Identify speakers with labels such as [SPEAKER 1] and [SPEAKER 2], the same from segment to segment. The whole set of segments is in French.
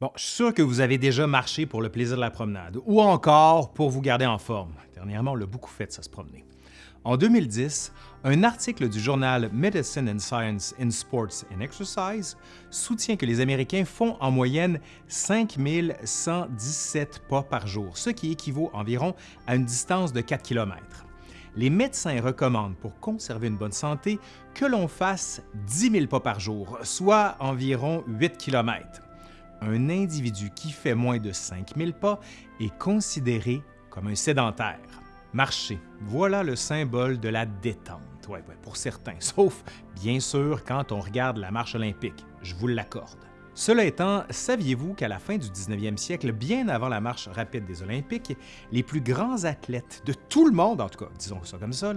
[SPEAKER 1] Bon, je suis sûr que vous avez déjà marché pour le plaisir de la promenade, ou encore pour vous garder en forme. Dernièrement, on l'a beaucoup fait, ça se promener. En 2010, un article du journal Medicine and Science in Sports and Exercise soutient que les Américains font en moyenne 5117 pas par jour, ce qui équivaut environ à une distance de 4 km. Les médecins recommandent pour conserver une bonne santé que l'on fasse 10 000 pas par jour, soit environ 8 km. Un individu qui fait moins de 5 000 pas est considéré comme un sédentaire. Marcher, voilà le symbole de la détente, ouais, pour certains, sauf bien sûr quand on regarde la marche olympique, je vous l'accorde. Cela étant, saviez-vous qu'à la fin du 19e siècle, bien avant la marche rapide des Olympiques, les plus grands athlètes de tout le monde, en tout cas, disons ça comme ça,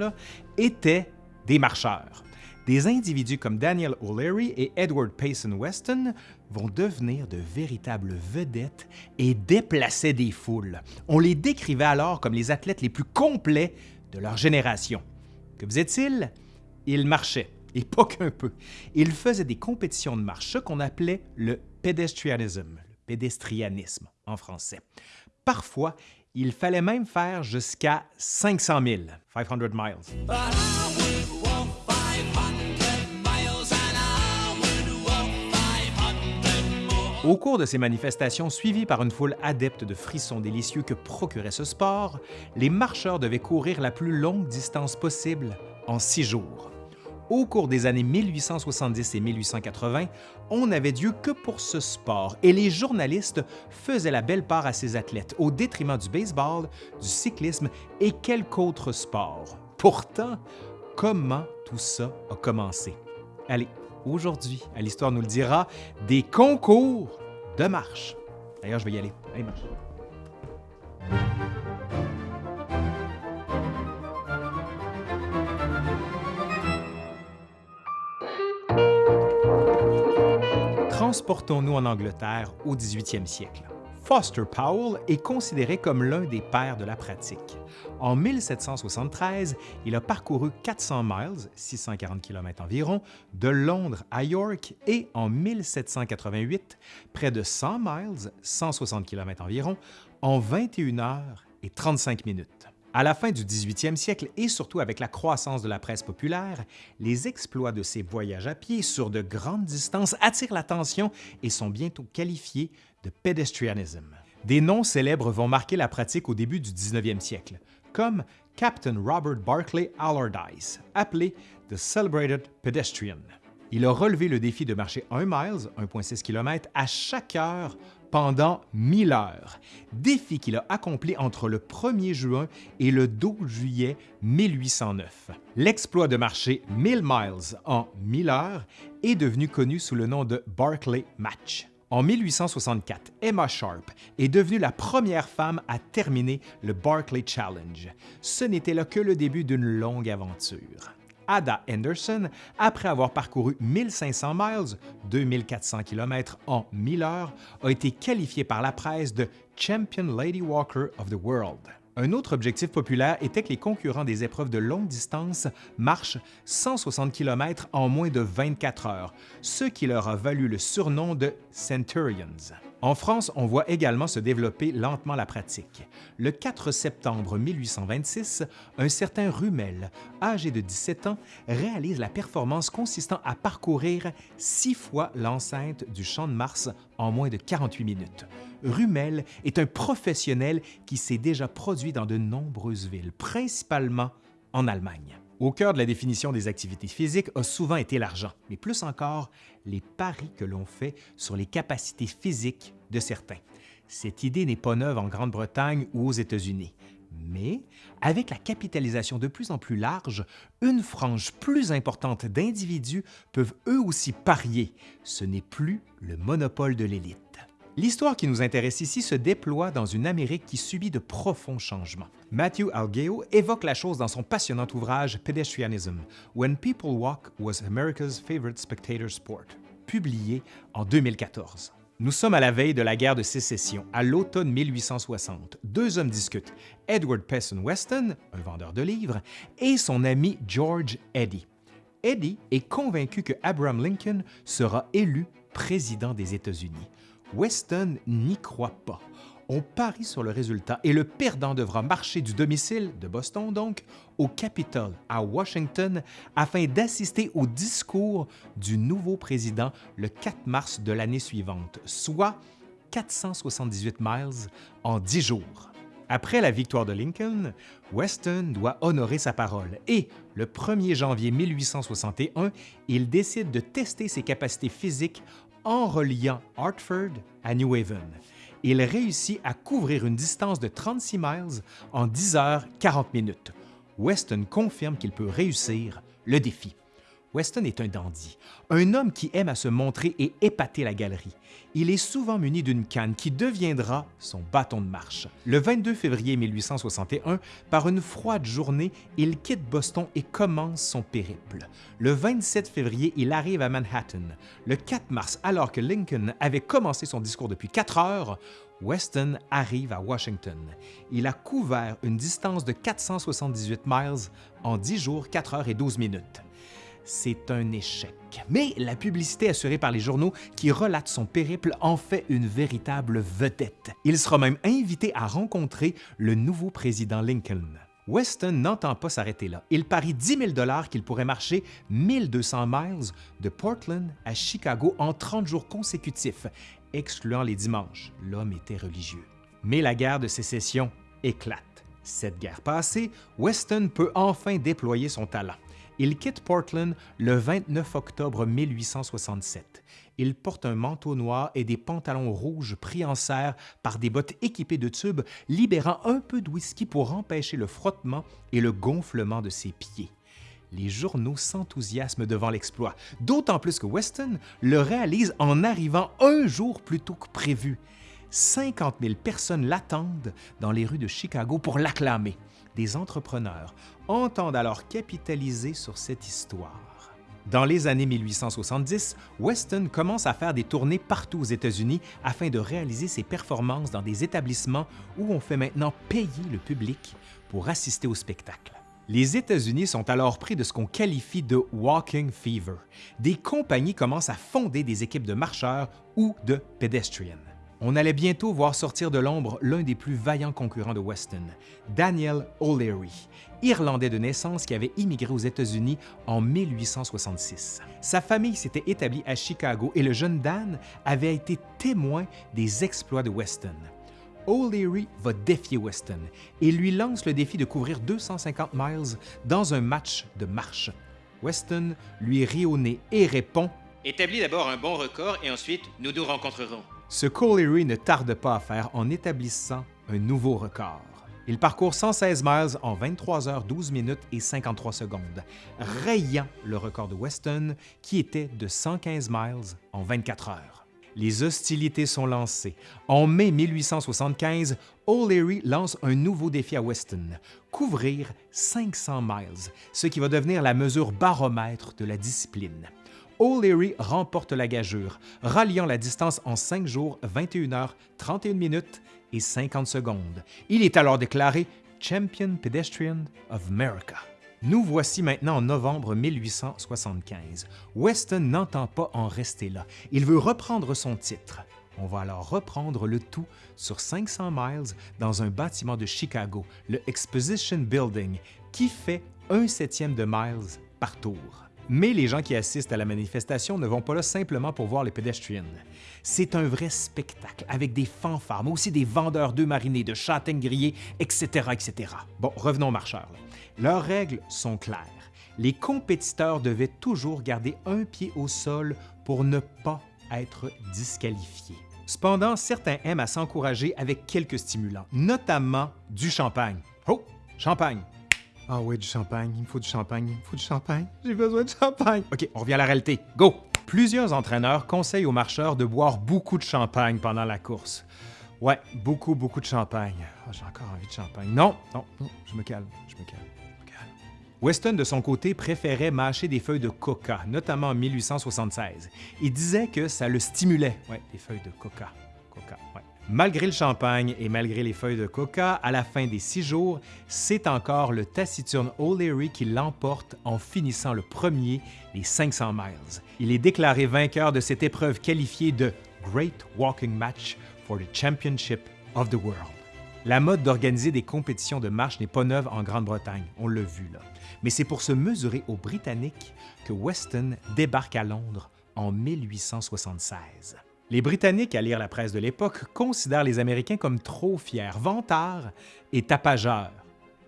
[SPEAKER 1] étaient des marcheurs? Des individus comme Daniel O'Leary et Edward Payson Weston vont devenir de véritables vedettes et déplacer des foules. On les décrivait alors comme les athlètes les plus complets de leur génération. Que faisaient-ils? Ils marchaient, et pas qu'un peu. Ils faisaient des compétitions de marche, qu'on appelait le pedestrianisme, le pédestrianisme en français. Parfois, il fallait même faire jusqu'à 500 000, 500 miles. Au cours de ces manifestations suivies par une foule adepte de frissons délicieux que procurait ce sport, les marcheurs devaient courir la plus longue distance possible en six jours. Au cours des années 1870 et 1880, on n'avait Dieu que pour ce sport et les journalistes faisaient la belle part à ces athlètes au détriment du baseball, du cyclisme et quelques autres sports. Pourtant, comment tout ça a commencé? Allez, aujourd'hui, à l'Histoire nous le dira, des concours de marche. D'ailleurs, je vais y aller. Allez, marche. Transportons-nous en Angleterre au 18e siècle. Foster Powell est considéré comme l'un des pères de la pratique. En 1773, il a parcouru 400 miles, 640 km environ, de Londres à York et en 1788, près de 100 miles, 160 km environ, en 21 heures et 35 minutes. À la fin du 18e siècle et surtout avec la croissance de la presse populaire, les exploits de ces voyages à pied sur de grandes distances attirent l'attention et sont bientôt qualifiés de. Des noms célèbres vont marquer la pratique au début du 19e siècle, comme Captain Robert Barclay Allardyce, appelé The Celebrated Pedestrian. Il a relevé le défi de marcher 1 miles, 1,6 km, à chaque heure pendant 1000 heures, défi qu'il a accompli entre le 1er juin et le 12 juillet 1809. L'exploit de marcher 1000 miles en 1000 heures est devenu connu sous le nom de Barclay Match. En 1864, Emma Sharp est devenue la première femme à terminer le Barclay Challenge. Ce n'était là que le début d'une longue aventure. Ada Henderson, après avoir parcouru 1500 miles, 2400 km en 1000 heures, a été qualifiée par la presse de Champion Lady Walker of the World. Un autre objectif populaire était que les concurrents des épreuves de longue distance marchent 160 km en moins de 24 heures, ce qui leur a valu le surnom de Centurions. En France, on voit également se développer lentement la pratique. Le 4 septembre 1826, un certain Rumel, âgé de 17 ans, réalise la performance consistant à parcourir six fois l'enceinte du Champ de Mars en moins de 48 minutes. Rumel est un professionnel qui s'est déjà produit dans de nombreuses villes, principalement en Allemagne. Au cœur de la définition des activités physiques a souvent été l'argent, mais plus encore les paris que l'on fait sur les capacités physiques de certains. Cette idée n'est pas neuve en Grande-Bretagne ou aux États-Unis. Mais avec la capitalisation de plus en plus large, une frange plus importante d'individus peuvent eux aussi parier. Ce n'est plus le monopole de l'élite. L'histoire qui nous intéresse ici se déploie dans une Amérique qui subit de profonds changements. Matthew Algeo évoque la chose dans son passionnant ouvrage Pedestrianism, When People Walk Was America's Favorite Spectator Sport, publié en 2014. Nous sommes à la veille de la guerre de sécession, à l'automne 1860. Deux hommes discutent, Edward Payson Weston, un vendeur de livres, et son ami George Eddy. Eddy est convaincu que Abraham Lincoln sera élu président des États-Unis. Weston n'y croit pas. On parie sur le résultat et le perdant devra marcher du domicile, de Boston donc, au Capitole, à Washington, afin d'assister au discours du nouveau président le 4 mars de l'année suivante, soit 478 miles en 10 jours. Après la victoire de Lincoln, Weston doit honorer sa parole et, le 1er janvier 1861, il décide de tester ses capacités physiques en reliant Hartford à New Haven. Il réussit à couvrir une distance de 36 miles en 10 heures 40 minutes. Weston confirme qu'il peut réussir le défi. Weston est un dandy, un homme qui aime à se montrer et épater la galerie. Il est souvent muni d'une canne qui deviendra son bâton de marche. Le 22 février 1861, par une froide journée, il quitte Boston et commence son périple. Le 27 février, il arrive à Manhattan. Le 4 mars, alors que Lincoln avait commencé son discours depuis quatre heures, Weston arrive à Washington. Il a couvert une distance de 478 miles en 10 jours, 4 heures et 12 minutes c'est un échec. Mais la publicité assurée par les journaux qui relatent son périple en fait une véritable vedette. Il sera même invité à rencontrer le nouveau président Lincoln. Weston n'entend pas s'arrêter là. Il parie 10 000 qu'il pourrait marcher 1200 miles de Portland à Chicago en 30 jours consécutifs, excluant les dimanches. L'homme était religieux. Mais la guerre de sécession éclate. Cette guerre passée, Weston peut enfin déployer son talent. Il quitte Portland le 29 octobre 1867. Il porte un manteau noir et des pantalons rouges pris en serre par des bottes équipées de tubes, libérant un peu de whisky pour empêcher le frottement et le gonflement de ses pieds. Les journaux s'enthousiasment devant l'exploit, d'autant plus que Weston le réalise en arrivant un jour plus tôt que prévu. 50 000 personnes l'attendent dans les rues de Chicago pour l'acclamer des entrepreneurs entendent alors capitaliser sur cette histoire. Dans les années 1870, Weston commence à faire des tournées partout aux États-Unis afin de réaliser ses performances dans des établissements où on fait maintenant payer le public pour assister au spectacle. Les États-Unis sont alors pris de ce qu'on qualifie de walking fever. Des compagnies commencent à fonder des équipes de marcheurs ou de pedestrians. On allait bientôt voir sortir de l'ombre l'un des plus vaillants concurrents de Weston, Daniel O'Leary, Irlandais de naissance qui avait immigré aux États-Unis en 1866. Sa famille s'était établie à Chicago et le jeune Dan avait été témoin des exploits de Weston. O'Leary va défier Weston et lui lance le défi de couvrir 250 miles dans un match de marche. Weston lui rit au nez et répond
[SPEAKER 2] Établis d'abord un bon record et ensuite nous nous rencontrerons.
[SPEAKER 1] Ce qu'O'Leary ne tarde pas à faire en établissant un nouveau record. Il parcourt 116 miles en 23 heures 12 minutes et 53 secondes, rayant le record de Weston qui était de 115 miles en 24 heures. Les hostilités sont lancées. En mai 1875, O'Leary lance un nouveau défi à Weston, couvrir 500 miles, ce qui va devenir la mesure baromètre de la discipline. O'Leary remporte la gageure, ralliant la distance en 5 jours, 21 heures, 31 minutes et 50 secondes. Il est alors déclaré Champion Pedestrian of America. Nous voici maintenant en novembre 1875. Weston n'entend pas en rester là. Il veut reprendre son titre. On va alors reprendre le tout sur 500 miles dans un bâtiment de Chicago, le Exposition Building, qui fait un septième de miles par tour. Mais les gens qui assistent à la manifestation ne vont pas là simplement pour voir les pédestriens. C'est un vrai spectacle avec des fanfares, mais aussi des vendeurs d'œufs marinés, de châtaignes grillées, etc., etc. Bon, revenons aux marcheurs. Leurs règles sont claires. Les compétiteurs devaient toujours garder un pied au sol pour ne pas être disqualifiés. Cependant, certains aiment à s'encourager avec quelques stimulants, notamment du champagne. Oh, champagne! Ah oui, du champagne, il me faut du champagne, il me faut du champagne, j'ai besoin de champagne. OK, on revient à la réalité. Go! Plusieurs entraîneurs conseillent aux marcheurs de boire beaucoup de champagne pendant la course. Ouais, beaucoup, beaucoup de champagne. Ah, j'ai encore envie de champagne. Non, non, non, je me calme, je me calme. Weston, de son côté, préférait mâcher des feuilles de coca, notamment en 1876. Il disait que ça le stimulait. Ouais, des feuilles de coca. Coca, ouais. Malgré le champagne et malgré les feuilles de coca, à la fin des six jours, c'est encore le taciturne O'Leary qui l'emporte en finissant le premier les 500 miles. Il est déclaré vainqueur de cette épreuve qualifiée de Great Walking Match for the Championship of the World. La mode d'organiser des compétitions de marche n'est pas neuve en Grande-Bretagne, on l'a vu là. Mais c'est pour se mesurer aux Britanniques que Weston débarque à Londres en 1876. Les Britanniques, à lire la presse de l'époque, considèrent les Américains comme trop fiers, vantards et tapageurs.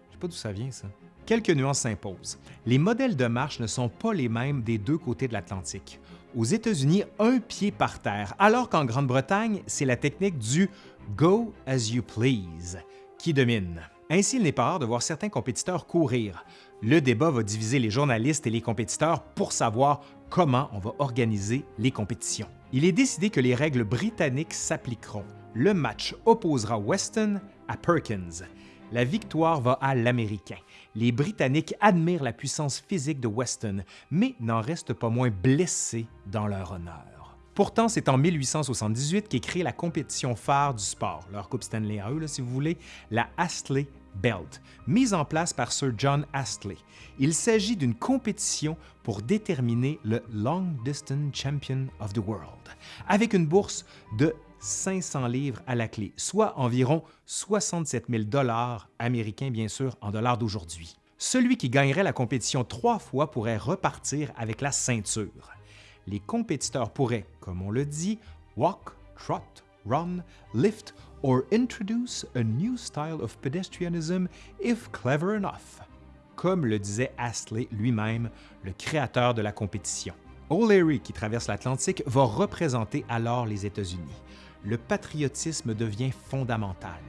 [SPEAKER 1] Je sais pas d'où ça vient, ça. Quelques nuances s'imposent. Les modèles de marche ne sont pas les mêmes des deux côtés de l'Atlantique. Aux États-Unis, un pied par terre, alors qu'en Grande-Bretagne, c'est la technique du Go as you please qui domine. Ainsi, il n'est pas rare de voir certains compétiteurs courir. Le débat va diviser les journalistes et les compétiteurs pour savoir comment on va organiser les compétitions. Il est décidé que les règles britanniques s'appliqueront. Le match opposera Weston à Perkins. La victoire va à l'Américain. Les Britanniques admirent la puissance physique de Weston, mais n'en restent pas moins blessés dans leur honneur. Pourtant, c'est en 1878 qu'est créée la compétition phare du sport, leur Coupe Stanley à eux, si vous voulez, la Astley Belt, mise en place par Sir John Astley. Il s'agit d'une compétition pour déterminer le Long Distance Champion of the World, avec une bourse de 500 livres à la clé, soit environ 67 000 dollars américains, bien sûr, en dollars d'aujourd'hui. Celui qui gagnerait la compétition trois fois pourrait repartir avec la ceinture. Les compétiteurs pourraient, comme on le dit, walk, trot, run, lift or introduce a new style of pedestrianism if clever enough, comme le disait Astley lui-même, le créateur de la compétition. O'Leary, qui traverse l'Atlantique, va représenter alors les États-Unis. Le patriotisme devient fondamental.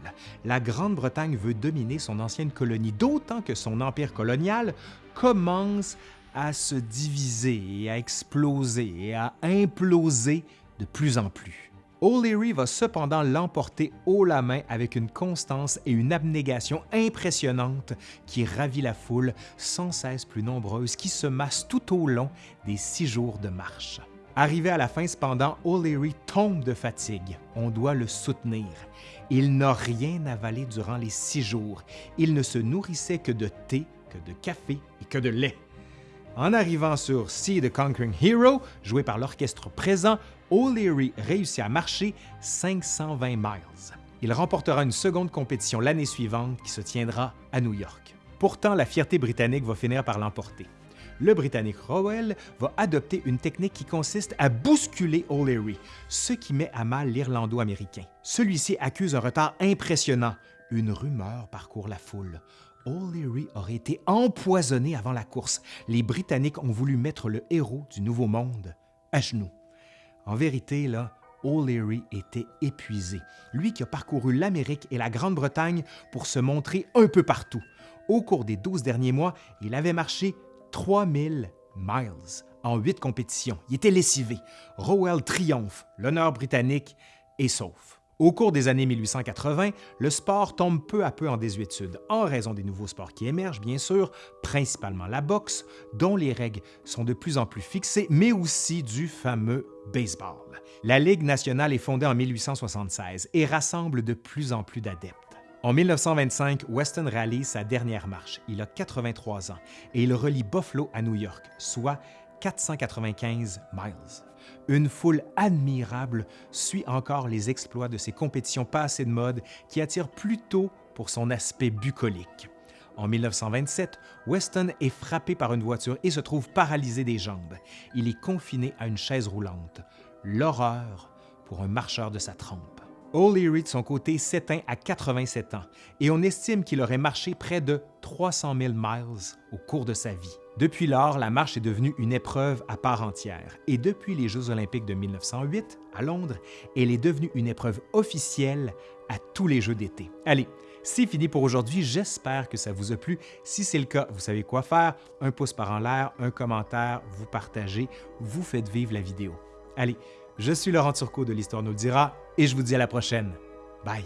[SPEAKER 1] La Grande-Bretagne veut dominer son ancienne colonie, d'autant que son empire colonial commence à se diviser et à exploser et à imploser de plus en plus. O'Leary va cependant l'emporter haut la main avec une constance et une abnégation impressionnantes qui ravit la foule sans cesse plus nombreuse qui se masse tout au long des six jours de marche. Arrivé à la fin cependant, O'Leary tombe de fatigue. On doit le soutenir. Il n'a rien avalé durant les six jours. Il ne se nourrissait que de thé, que de café et que de lait. En arrivant sur See the Conquering Hero, joué par l'orchestre présent, O'Leary réussit à marcher 520 miles. Il remportera une seconde compétition l'année suivante qui se tiendra à New York. Pourtant, la fierté britannique va finir par l'emporter. Le Britannique Rowell va adopter une technique qui consiste à bousculer O'Leary, ce qui met à mal l'Irlando-américain. Celui-ci accuse un retard impressionnant. Une rumeur parcourt la foule. O'Leary aurait été empoisonné avant la course. Les Britanniques ont voulu mettre le héros du Nouveau Monde à genoux. En vérité, là, O'Leary était épuisé, lui qui a parcouru l'Amérique et la Grande-Bretagne pour se montrer un peu partout. Au cours des 12 derniers mois, il avait marché 3000 miles en huit compétitions. Il était lessivé. Rowell triomphe, l'honneur britannique est sauf. Au cours des années 1880, le sport tombe peu à peu en désuétude, en raison des nouveaux sports qui émergent, bien sûr, principalement la boxe, dont les règles sont de plus en plus fixées, mais aussi du fameux baseball. La Ligue nationale est fondée en 1876 et rassemble de plus en plus d'adeptes. En 1925, Weston réalise sa dernière marche. Il a 83 ans et il relie Buffalo à New York, soit 495 miles. Une foule admirable suit encore les exploits de ces compétitions passées de mode qui attirent plutôt pour son aspect bucolique. En 1927, Weston est frappé par une voiture et se trouve paralysé des jambes. Il est confiné à une chaise roulante. L'horreur pour un marcheur de sa trempe. O'Leary, de son côté, s'éteint à 87 ans et on estime qu'il aurait marché près de 300 000 miles au cours de sa vie. Depuis lors, la marche est devenue une épreuve à part entière et depuis les Jeux olympiques de 1908 à Londres, elle est devenue une épreuve officielle à tous les Jeux d'été. Allez, c'est fini pour aujourd'hui, j'espère que ça vous a plu. Si c'est le cas, vous savez quoi faire, un pouce par en l'air, un commentaire, vous partagez, vous faites vivre la vidéo. Allez, je suis Laurent Turcot de l'Histoire nous le dira et je vous dis à la prochaine. Bye!